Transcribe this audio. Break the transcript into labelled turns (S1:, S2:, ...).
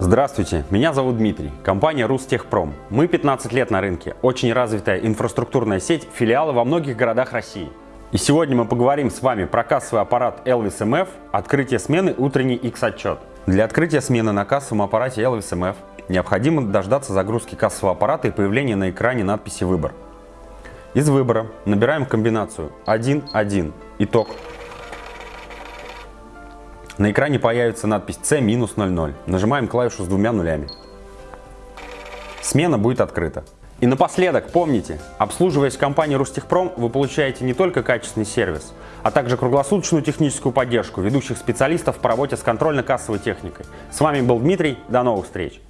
S1: Здравствуйте, меня зовут Дмитрий, компания Рустехпром. Мы 15 лет на рынке, очень развитая инфраструктурная сеть, филиалы во многих городах России. И сегодня мы поговорим с вами про кассовый аппарат Elvis MF, открытие смены, утренний X-отчет. Для открытия смены на кассовом аппарате Elvis MF необходимо дождаться загрузки кассового аппарата и появления на экране надписи «Выбор». Из выбора набираем комбинацию 1.1, итог на экране появится надпись C-00. Нажимаем клавишу с двумя нулями. Смена будет открыта. И напоследок, помните, обслуживаясь в компании Рустехпром, вы получаете не только качественный сервис, а также круглосуточную техническую поддержку ведущих специалистов по работе с контрольно-кассовой техникой. С вами был Дмитрий, до новых встреч!